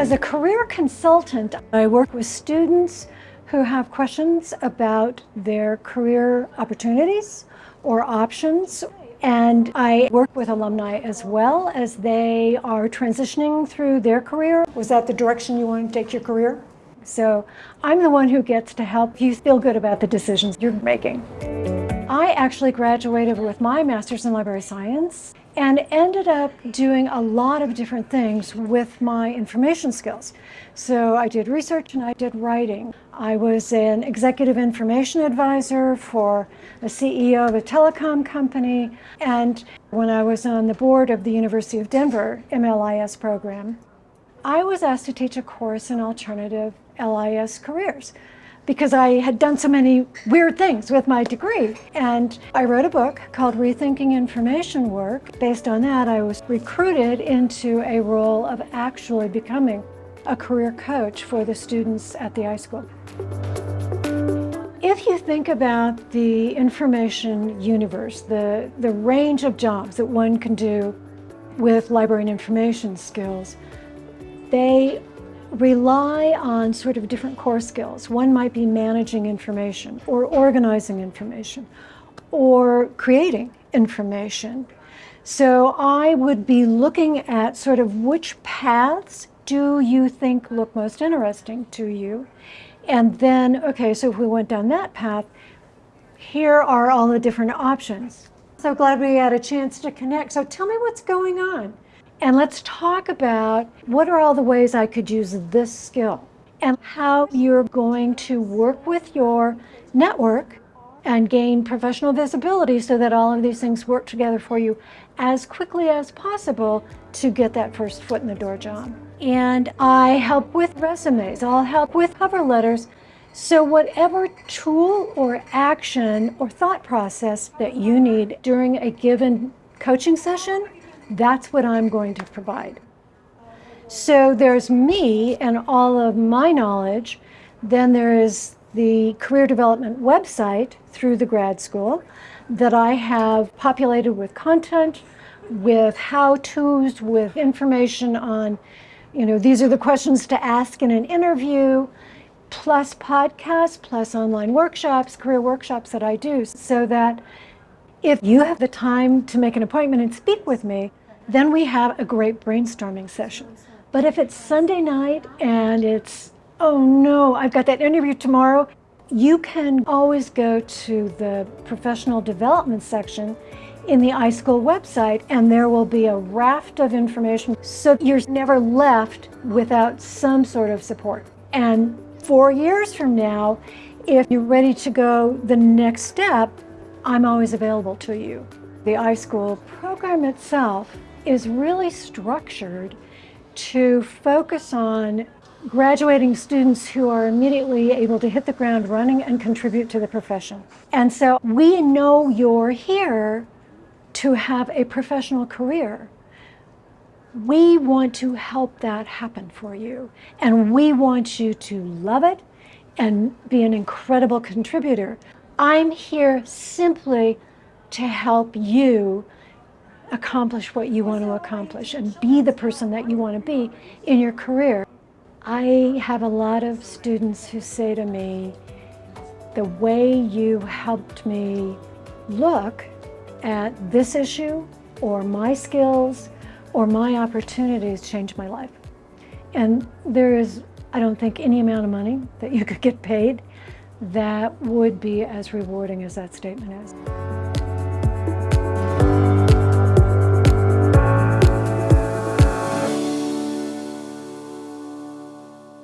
As a career consultant, I work with students who have questions about their career opportunities or options. And I work with alumni as well as they are transitioning through their career. Was that the direction you want to take your career? So I'm the one who gets to help you feel good about the decisions you're making. I actually graduated with my master's in library science and ended up doing a lot of different things with my information skills. So I did research and I did writing. I was an executive information advisor for a CEO of a telecom company. And when I was on the board of the University of Denver MLIS program, I was asked to teach a course in alternative LIS careers because I had done so many weird things with my degree. And I wrote a book called Rethinking Information Work. Based on that, I was recruited into a role of actually becoming a career coach for the students at the iSchool. If you think about the information universe, the, the range of jobs that one can do with library and information skills, they rely on sort of different core skills. One might be managing information or organizing information or creating information. So I would be looking at sort of which paths do you think look most interesting to you? And then, okay, so if we went down that path, here are all the different options. So glad we had a chance to connect. So tell me what's going on. And let's talk about what are all the ways I could use this skill and how you're going to work with your network and gain professional visibility so that all of these things work together for you as quickly as possible to get that first foot in the door job. And I help with resumes, I'll help with cover letters. So whatever tool or action or thought process that you need during a given coaching session, that's what I'm going to provide. So there's me and all of my knowledge. Then there is the career development website through the grad school that I have populated with content, with how-tos, with information on, you know, these are the questions to ask in an interview, plus podcasts, plus online workshops, career workshops that I do, so that if you have the time to make an appointment and speak with me, then we have a great brainstorming session. But if it's Sunday night and it's, oh no, I've got that interview tomorrow, you can always go to the professional development section in the iSchool website and there will be a raft of information so you're never left without some sort of support. And four years from now, if you're ready to go the next step, I'm always available to you. The iSchool program itself is really structured to focus on graduating students who are immediately able to hit the ground running and contribute to the profession. And so we know you're here to have a professional career. We want to help that happen for you. And we want you to love it and be an incredible contributor. I'm here simply to help you accomplish what you want to accomplish and be the person that you want to be in your career. I have a lot of students who say to me, the way you helped me look at this issue or my skills or my opportunities changed my life. And there is, I don't think, any amount of money that you could get paid that would be as rewarding as that statement is.